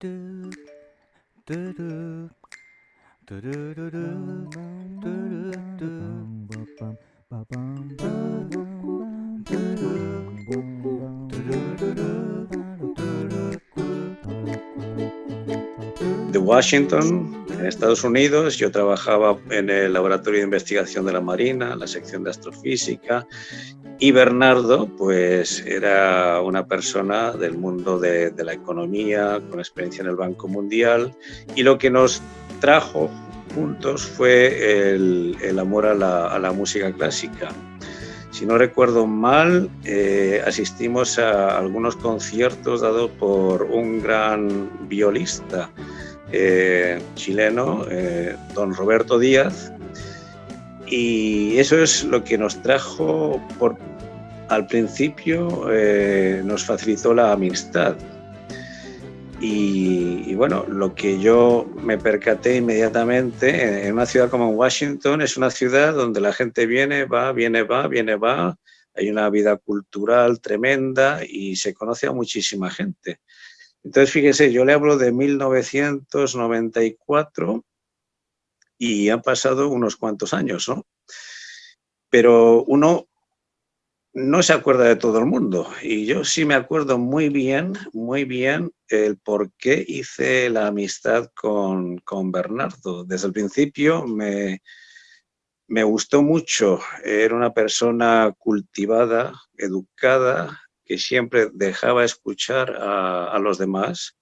de Washington, en Estados Unidos. Yo trabajaba en el Laboratorio de Investigación de la Marina, la sección de astrofísica, y Bernardo, pues era una persona del mundo de, la economía, con experiencia en el Banco Mundial, y lo que nos trajo juntos fue el, amor a la, música clásica. Si no recuerdo mal, eh, asistimos a algunos conciertos dados por un gran violista eh, chileno, eh, don Roberto Díaz, y eso es lo que nos trajo, por, al principio eh, nos facilitó la amistad. Y, bueno, lo que yo me percaté inmediatamente en una ciudad como Washington es una ciudad donde la gente viene, va, viene, va, viene, va, hay una vida cultural tremenda y se conoce a muchísima gente. Entonces, fíjese, yo le hablo de 1994 y han pasado unos cuantos años, ¿no? Pero uno no se acuerda de todo el mundo y yo sí me acuerdo muy bien, muy bien el por qué hice la amistad con, con Bernardo. Desde el principio me, me gustó mucho, era una persona cultivada, educada, que siempre dejaba escuchar a, los demás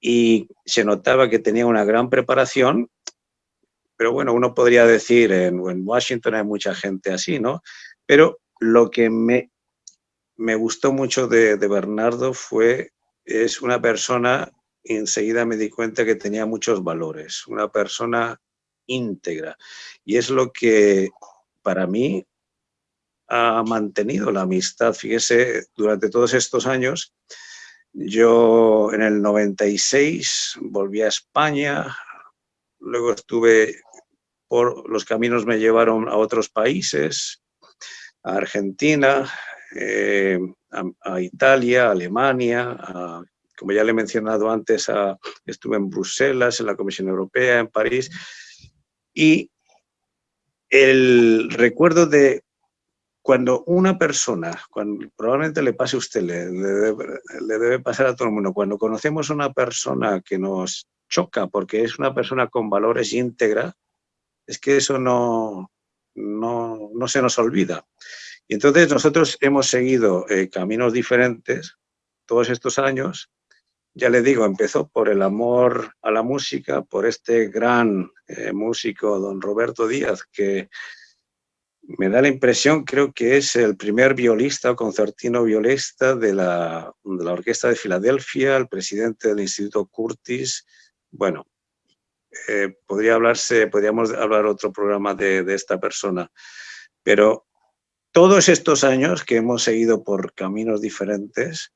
y se notaba que tenía una gran preparación, pero bueno, uno podría decir, en, Washington hay mucha gente así, ¿no? Pero lo que me, me gustó mucho de, de Bernardo fue, es una persona, enseguida me di cuenta que tenía muchos valores, una persona íntegra. Y es lo que para mí ha mantenido la amistad. Fíjese, durante todos estos años, yo en el 96 volví a España, luego estuve por los caminos me llevaron a otros países, a Argentina, eh, a, Italia, a Alemania, como ya le he mencionado antes, estuve en Bruselas, en la Comisión Europea, en París, y el recuerdo de cuando una persona, cuando probablemente le pase a usted, le, debe, pasar a todo el mundo, cuando conocemos a una persona que nos choca porque es una persona con valores íntegra, es que eso no, no, se nos olvida. Y entonces nosotros hemos seguido eh, caminos diferentes todos estos años. Ya le digo, empezó por el amor a la música, por este gran eh, músico, don Roberto Díaz, que me da la impresión, creo que es el primer violista o concertino violista de la, Orquesta de Filadelfia, el presidente del Instituto Curtis. Bueno, eh, podría hablarse, podríamos hablar otro programa de, de esta persona, pero todos estos años que hemos seguido por caminos diferentes,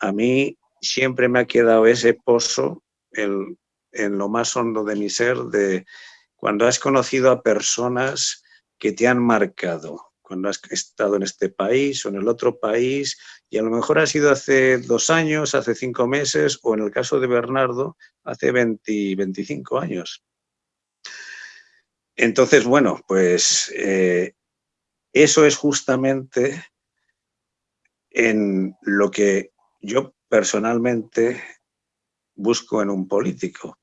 a mí siempre me ha quedado ese pozo en lo más hondo de mi ser de cuando has conocido a personas que te han marcado cuando has estado en este país o en el otro país y a lo mejor ha sido hace dos años, hace cinco meses o en el caso de Bernardo hace 20, 25 años. Entonces, bueno, pues eh, eso es justamente en lo que yo personalmente busco en un político.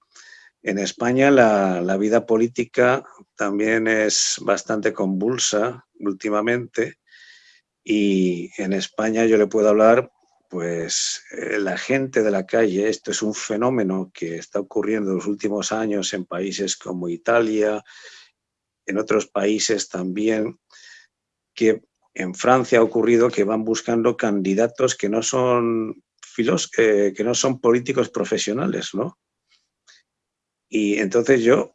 En España la, vida política también es bastante convulsa últimamente y en España yo le puedo hablar, pues eh, la gente de la calle, esto es un fenómeno que está ocurriendo en los últimos años en países como Italia, en otros países también, que en Francia ha ocurrido que van buscando candidatos que no son filos, eh, que no son políticos profesionales, ¿no? Y entonces yo,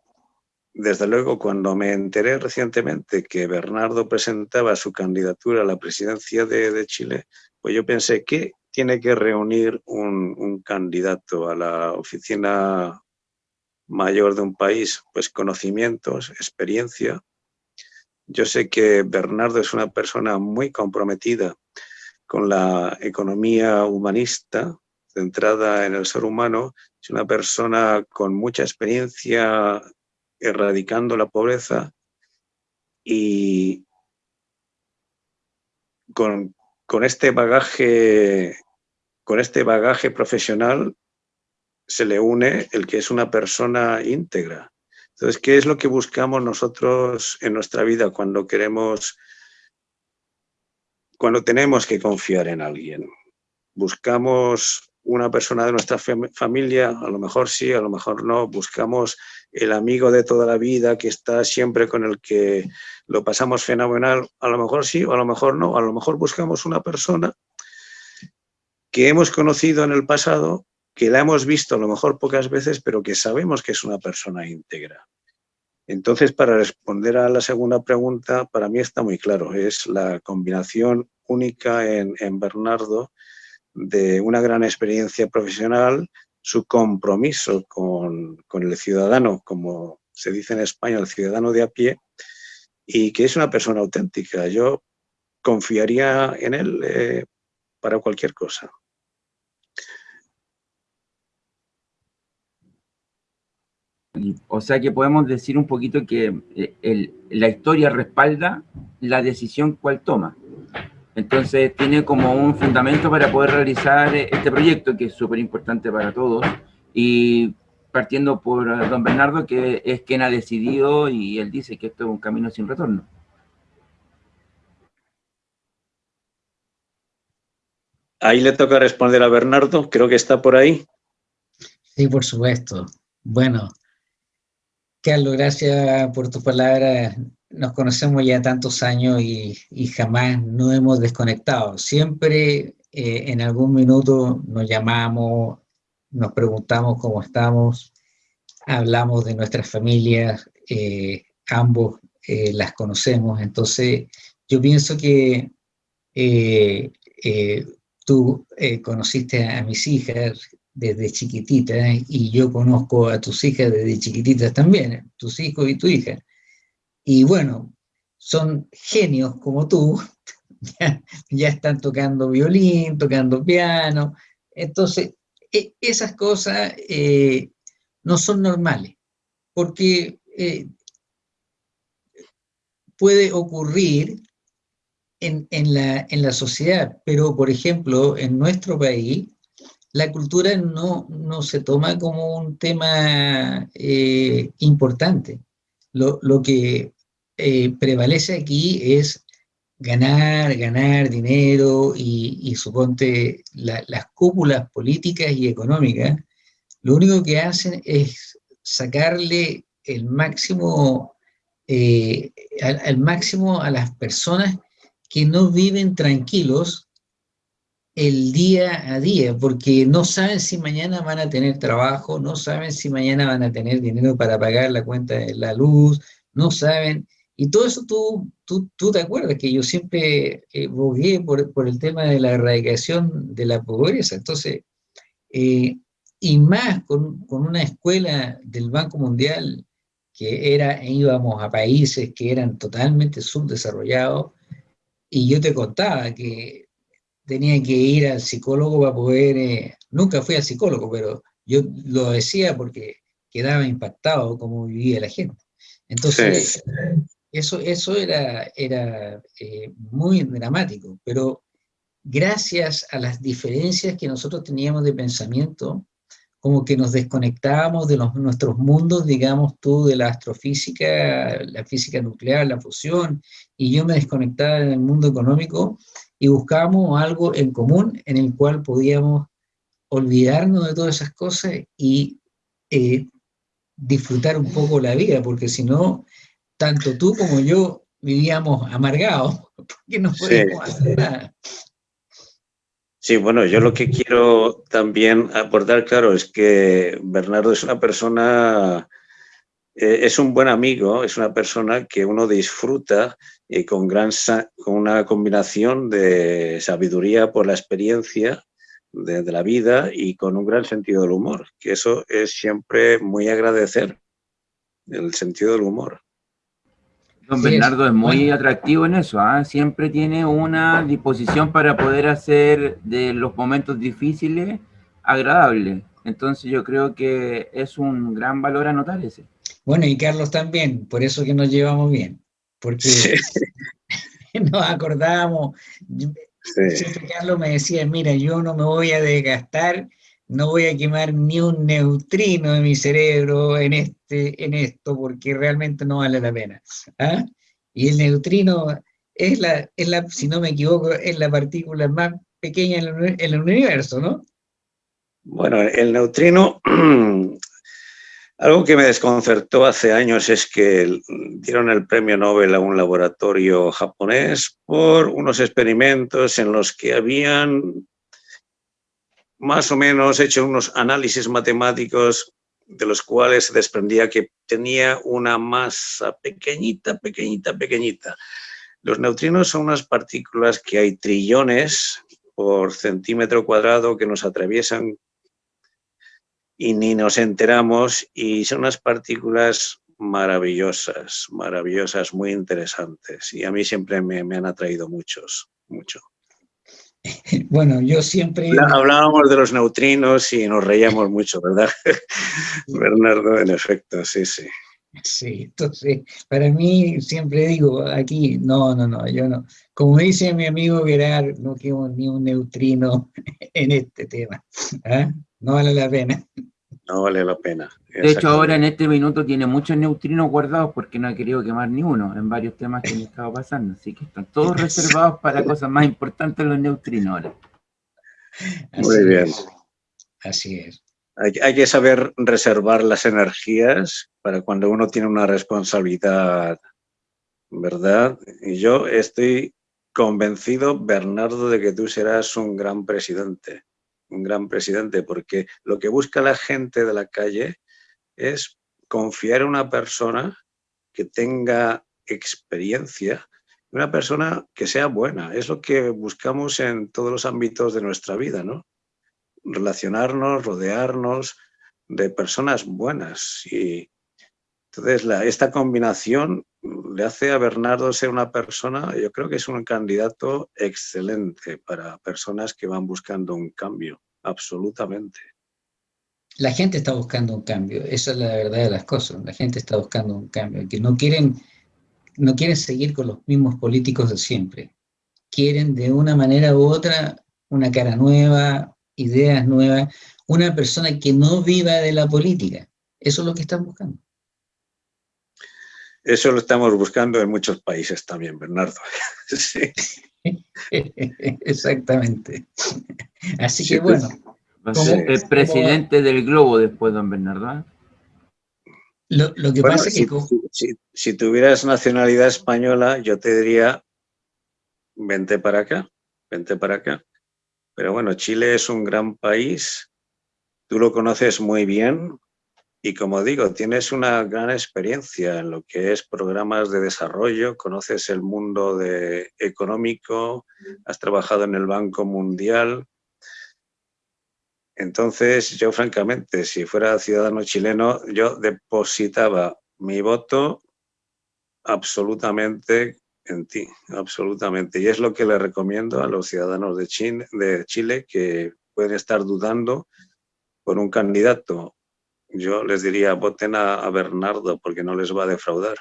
desde luego, cuando me enteré recientemente que Bernardo presentaba su candidatura a la presidencia de, Chile, pues yo pensé, ¿qué tiene que reunir un, candidato a la oficina mayor de un país? Pues conocimientos, experiencia. Yo sé que Bernardo es una persona muy comprometida con la economía humanista, centrada en el ser humano, es una persona con mucha experiencia erradicando la pobreza y con, con este bagaje con este bagaje profesional se le une el que es una persona íntegra. Entonces, ¿qué es lo que buscamos nosotros en nuestra vida cuando queremos, cuando tenemos que confiar en alguien? Buscamos una persona de nuestra familia, a lo mejor sí, a lo mejor no, buscamos el amigo de toda la vida que está siempre con el que lo pasamos fenomenal, a lo mejor sí, o a lo mejor no, a lo mejor buscamos una persona que hemos conocido en el pasado, que la hemos visto a lo mejor pocas veces, pero que sabemos que es una persona íntegra. Entonces, para responder a la segunda pregunta, para mí está muy claro, es la combinación única en, Bernardo de una gran experiencia profesional, su compromiso con, el ciudadano, como se dice en España, el ciudadano de a pie, y que es una persona auténtica. Yo confiaría en él eh, para cualquier cosa. O sea que podemos decir un poquito que eh, la historia respalda la decisión cual toma. Entonces tiene como un fundamento para poder realizar este proyecto que es súper importante para todos. Y partiendo por don Bernardo, que es quien ha decidido y él dice que esto es un camino sin retorno. Ahí le toca responder a Bernardo, creo que está por ahí. Sí, por supuesto. Bueno, Carlos, gracias por tu palabra. Nos conocemos ya tantos años y, jamás nos hemos desconectado. Siempre eh, en algún minuto nos llamamos, nos preguntamos cómo estamos, hablamos de nuestras familias, eh, ambos eh, las conocemos. Entonces, yo pienso que tú conociste a mis hijas, desde chiquitita y yo conozco a tus hijas desde chiquititas también, tus hijos y tu hija. Y bueno, son genios como tú, ya, están tocando violín, tocando piano. Entonces, e, esas cosas eh, no son normales, porque eh, puede ocurrir en, en, la, en la sociedad, pero por ejemplo, en nuestro país, la cultura no, no se toma como un tema eh, importante. Lo, que eh, prevalece aquí es ganar, ganar dinero y, suponte las cúpulas políticas y económicas, lo único que hacen es sacarle el máximo, eh, al máximo a las personas que no viven tranquilos el día a día, porque no saben si mañana van a tener trabajo, no saben si mañana van a tener dinero para pagar la cuenta de la luz, no saben, y todo eso tú, tú, tú te acuerdas que yo siempre eh, bogué por, por, el tema de la erradicación de la pobreza, entonces, eh, y más con, con, una escuela del Banco Mundial que era, íbamos a países que eran totalmente subdesarrollados, y yo te contaba que tenía que ir al psicólogo para poder, eh, nunca fui al psicólogo, pero yo lo decía porque quedaba impactado cómo vivía la gente. Entonces, eso, eso era, era eh, muy dramático, pero gracias a las diferencias que nosotros teníamos de pensamiento, como que nos desconectábamos de los, nuestros mundos, digamos tú, de la astrofísica, la física nuclear, la fusión, y yo me desconectaba del mundo económico, y buscábamos algo en común en el cual podíamos olvidarnos de todas esas cosas y eh, disfrutar un poco la vida, porque si no, tanto tú como yo vivíamos amargados, porque no podíamos hacer nada. Sí, bueno, yo lo que quiero también aportar, claro, es que Bernardo es una persona, eh, es un buen amigo, es una persona que uno disfruta y con, gran, con una combinación de sabiduría por la experiencia de, la vida y con un gran sentido del humor, que eso es siempre muy agradecer, el sentido del humor. Don Bernardo es muy atractivo en eso, ¿ah? siempre tiene una disposición para poder hacer de los momentos difíciles agradable. Entonces yo creo que es un gran valor anotar ese. Bueno, y Carlos también, por eso que nos llevamos bien, porque nos acordábamos, siempre Carlos me decía, mira, yo no me voy a desgastar, no voy a quemar ni un neutrino de mi cerebro en, este, en esto, porque realmente no vale la pena. ¿ah? Y el neutrino es la, es la, si no me equivoco, es la partícula más pequeña en el, en el universo, ¿no? Bueno, el neutrino, algo que me desconcertó hace años es que dieron el premio Nobel a un laboratorio japonés por unos experimentos en los que habían más o menos hecho unos análisis matemáticos de los cuales se desprendía que tenía una masa pequeñita, pequeñita, pequeñita. Los neutrinos son unas partículas que hay trillones por centímetro cuadrado que nos atraviesan y ni nos enteramos y son unas partículas maravillosas, maravillosas, muy interesantes y a mí siempre me, han atraído muchos, mucho. Bueno, yo siempre... Hablábamos de los neutrinos y nos reíamos mucho, ¿verdad? Bernardo, en efecto, sí, sí. Sí, entonces, para mí siempre digo aquí, no, no, no, yo no. Como dice mi amigo Gerard, no quiero ni un neutrino en este tema. ¿ah? No vale la pena. No vale la pena. De hecho, ahora en este minuto tiene muchos neutrinos guardados porque no ha querido quemar ni uno en varios temas que me estado pasando. Así que están todos reservados para cosas más importantes los neutrinos ahora. Muy bien. Así es. Hay, que saber reservar las energías para cuando uno tiene una responsabilidad, ¿verdad? Y yo estoy convencido, Bernardo, de que tú serás un gran presidente, un gran presidente, porque lo que busca la gente de la calle es confiar en una persona que tenga experiencia, una persona que sea buena. Es lo que buscamos en todos los ámbitos de nuestra vida, ¿no? relacionarnos, rodearnos de personas buenas. Y entonces esta combinación hace a Bernardo ser una persona, yo creo que es un candidato excelente para personas que van buscando un cambio, absolutamente. La gente está buscando un cambio, esa es la verdad de las cosas, la gente está buscando un cambio, que no quieren, no quieren seguir con los mismos políticos de siempre, quieren de una manera u otra una cara nueva, ideas nuevas, una persona que no viva de la política. Eso es lo que están buscando. Eso lo estamos buscando en muchos países también, Bernardo. sí. Exactamente. Así que bueno. Va a ser el presidente del globo después, don Bernardo. ¿eh? Lo, que pasa es que... Si, si, tuvieras nacionalidad española, yo te diría, vente para acá, vente para acá. Pero bueno, Chile es un gran país, tú lo conoces muy bien y como digo, tienes una gran experiencia en lo que es programas de desarrollo, conoces el mundo económico, has trabajado en el Banco Mundial. Entonces, yo francamente, si fuera ciudadano chileno, yo depositaba mi voto absolutamente en ti, absolutamente. Y es lo que le recomiendo a los ciudadanos de Chile, de Chile que pueden estar dudando por un candidato. Yo les diría, voten a, Bernardo porque no les va a defraudar.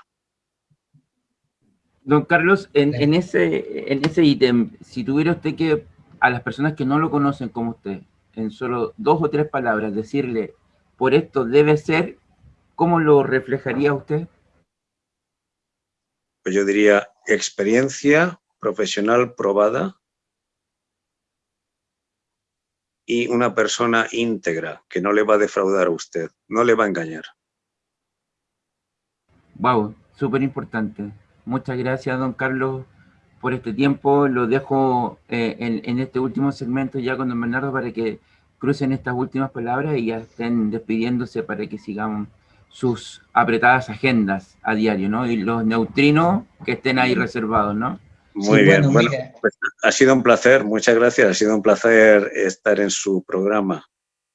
Don Carlos, en, ese, en ese ítem, si tuviera usted que, a las personas que no lo conocen como usted, en solo dos o tres palabras, decirle, por esto debe ser, ¿cómo lo reflejaría usted? Pues yo diría, experiencia profesional probada y una persona íntegra, que no le va a defraudar a usted, no le va a engañar. Wow, súper importante. Muchas gracias, don Carlos, por este tiempo. Lo dejo eh, en, en, este último segmento ya con don Bernardo para que crucen estas últimas palabras y ya estén despidiéndose para que sigamos sus apretadas agendas a diario, ¿no? Y los neutrinos que estén ahí reservados, ¿no? Muy bien, bueno, pues, ha sido un placer, muchas gracias, ha sido un placer estar en su programa.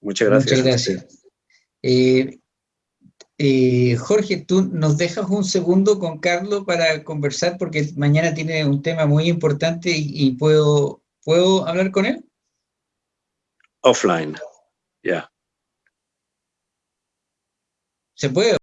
Muchas gracias. Muchas gracias. Eh, eh, Jorge, tú nos dejas un segundo con Carlos para conversar porque mañana tiene un tema muy importante y, puedo, ¿puedo hablar con él? Offline. Ya. ¿Se puede?